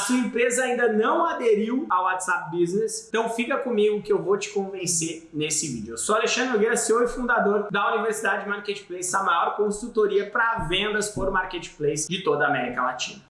sua empresa ainda não aderiu ao WhatsApp Business, então fica comigo que eu vou te convencer nesse vídeo. Eu sou Alexandre Nogueira, CEO e fundador da Universidade Marketplace, a maior consultoria para vendas por Marketplace de toda a América Latina.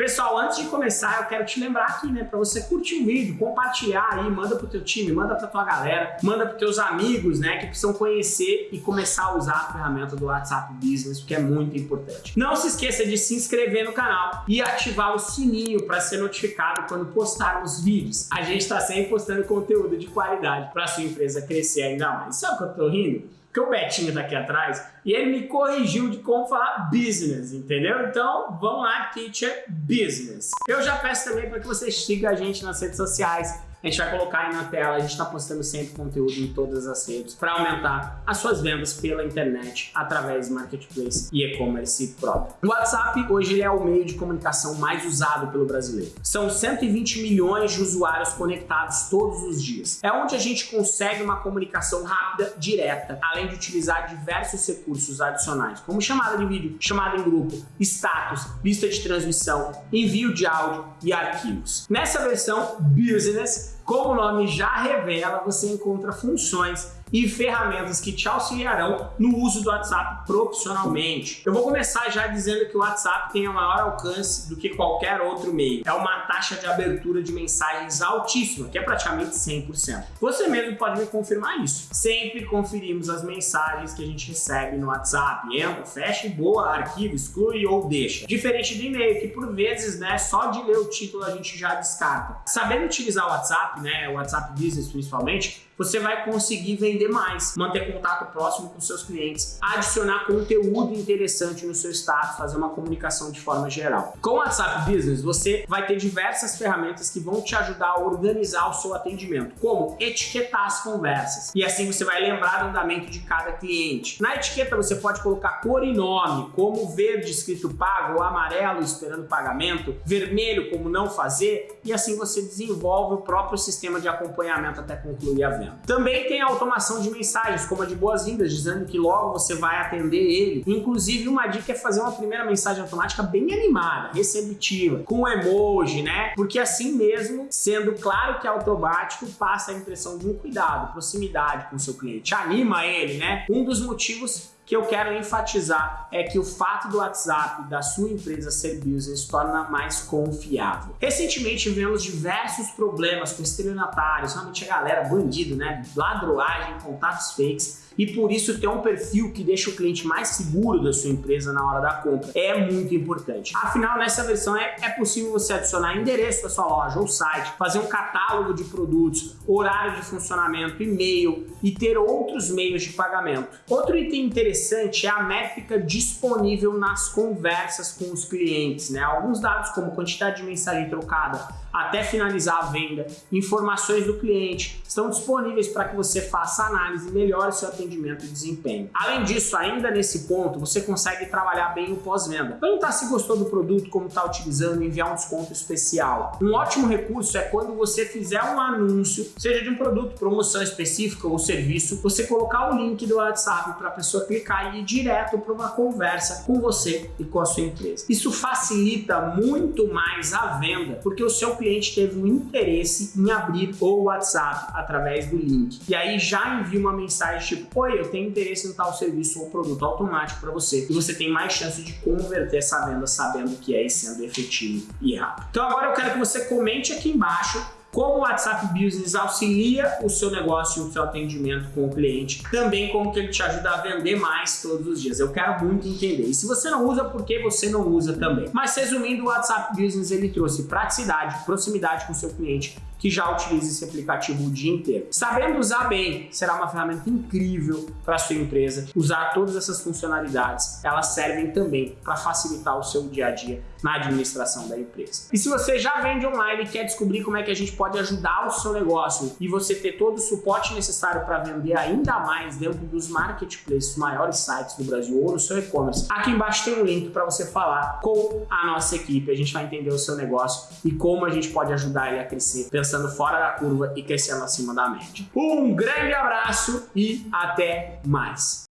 Pessoal, antes de começar, eu quero te lembrar aqui, né, para você curtir o vídeo, compartilhar aí, manda pro teu time, manda pra tua galera, manda pros teus amigos, né, que precisam conhecer e começar a usar a ferramenta do WhatsApp Business, porque é muito importante. Não se esqueça de se inscrever no canal e ativar o sininho para ser notificado quando postarmos vídeos. A gente está sempre postando conteúdo de qualidade para sua empresa crescer ainda mais. Sabe o que eu tô rindo? Que o Betinho tá aqui atrás e ele me corrigiu de como falar business, entendeu? Então, vamos lá, teacher business. Eu já peço também para que você siga a gente nas redes sociais, a gente vai colocar aí na tela, a gente está postando sempre conteúdo em todas as redes para aumentar as suas vendas pela internet através de marketplace e e-commerce próprio. O WhatsApp hoje ele é o meio de comunicação mais usado pelo brasileiro. São 120 milhões de usuários conectados todos os dias. É onde a gente consegue uma comunicação rápida, direta, além de utilizar diversos recursos adicionais, como chamada de vídeo, chamada em grupo, status, lista de transmissão, envio de áudio e arquivos. Nessa versão Business, como o nome já revela, você encontra funções e ferramentas que te auxiliarão no uso do WhatsApp profissionalmente. Eu vou começar já dizendo que o WhatsApp tem o maior alcance do que qualquer outro meio. É uma taxa de abertura de mensagens altíssima, que é praticamente 100%. Você mesmo pode me confirmar isso. Sempre conferimos as mensagens que a gente recebe no WhatsApp. Entra, fecha boa, arquivo, exclui ou deixa. Diferente do e-mail, que por vezes, né, só de ler o título a gente já descarta. Sabendo utilizar o WhatsApp, né, o WhatsApp Business principalmente, você vai conseguir vender mais, manter contato próximo com seus clientes, adicionar conteúdo interessante no seu status, fazer uma comunicação de forma geral. Com o WhatsApp Business, você vai ter diversas ferramentas que vão te ajudar a organizar o seu atendimento, como etiquetar as conversas. E assim você vai lembrar do andamento de cada cliente. Na etiqueta você pode colocar cor e nome, como verde escrito pago, amarelo esperando pagamento, vermelho como não fazer, e assim você desenvolve o próprio sistema de acompanhamento até concluir a venda. Também tem a automação de mensagens, como a de boas-vindas, dizendo que logo você vai atender ele. Inclusive, uma dica é fazer uma primeira mensagem automática bem animada, receptiva, com emoji, né? Porque assim mesmo, sendo claro que é automático, passa a impressão de um cuidado, proximidade com o seu cliente, anima ele, né? Um dos motivos que eu quero enfatizar é que o fato do WhatsApp da sua empresa ser business torna mais confiável. Recentemente vemos diversos problemas com estelionatários, realmente a galera bandido, né? Ladroagem, contatos fakes e por isso ter um perfil que deixa o cliente mais seguro da sua empresa na hora da compra é muito importante. Afinal, nessa versão é, é possível você adicionar endereço da sua loja ou site, fazer um catálogo de produtos, horário de funcionamento, e-mail e ter outros meios de pagamento. Outro item interessante é a métrica disponível nas conversas com os clientes, né? Alguns dados como quantidade de mensagem trocada, até finalizar a venda, informações do cliente estão disponíveis para que você faça análise e melhore seu atendimento e desempenho. Além disso, ainda nesse ponto, você consegue trabalhar bem o pós-venda. Perguntar se gostou do produto, como está utilizando, enviar um desconto especial. Um ótimo recurso é quando você fizer um anúncio, seja de um produto, promoção específica ou serviço, você colocar o link do WhatsApp para a pessoa clicar e ir direto para uma conversa com você e com a sua empresa. Isso facilita muito mais a venda, porque o seu cliente teve um interesse em abrir o WhatsApp através do link. E aí já envia uma mensagem tipo, oi, eu tenho interesse em tal serviço ou produto automático para você. E você tem mais chance de converter essa venda sabendo que é e sendo efetivo e rápido. Então agora eu quero que você comente aqui embaixo como o WhatsApp Business auxilia o seu negócio e o seu atendimento com o cliente, também como que ele te ajuda a vender mais todos os dias. Eu quero muito entender. E se você não usa, por que você não usa também? Mas resumindo, o WhatsApp Business ele trouxe praticidade, proximidade com o seu cliente, que já utiliza esse aplicativo o dia inteiro. Sabendo usar bem, será uma ferramenta incrível para sua empresa. Usar todas essas funcionalidades, elas servem também para facilitar o seu dia a dia na administração da empresa. E se você já vende online e quer descobrir como é que a gente pode ajudar o seu negócio e você ter todo o suporte necessário para vender ainda mais dentro dos marketplaces, maiores sites do Brasil ou no seu e-commerce, aqui embaixo tem um link para você falar com a nossa equipe. A gente vai entender o seu negócio e como a gente pode ajudar ele a crescer, pensando fora da curva e crescendo acima da média. Um grande abraço e até mais!